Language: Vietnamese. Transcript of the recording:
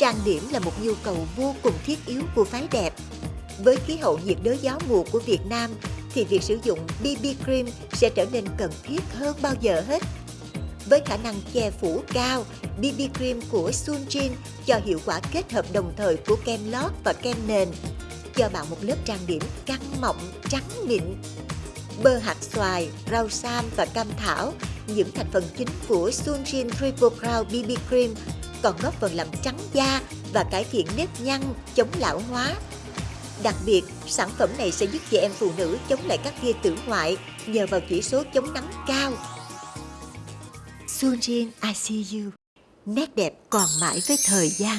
trang điểm là một nhu cầu vô cùng thiết yếu của phái đẹp. Với khí hậu nhiệt đới gió mùa của Việt Nam thì việc sử dụng BB cream sẽ trở nên cần thiết hơn bao giờ hết. Với khả năng che phủ cao, BB cream của Sunjin cho hiệu quả kết hợp đồng thời của kem lót và kem nền, cho bạn một lớp trang điểm căng mọng, trắng mịn. Bơ hạt xoài, rau sam và cam thảo, những thành phần chính của Sunjin Triple Crown BB Cream còn góp phần làm trắng da và cải thiện nếp nhăn, chống lão hóa. Đặc biệt, sản phẩm này sẽ giúp chị em phụ nữ chống lại các tia tử ngoại nhờ vào chỉ số chống nắng cao. Sunjin I See You Nét đẹp còn mãi với thời gian.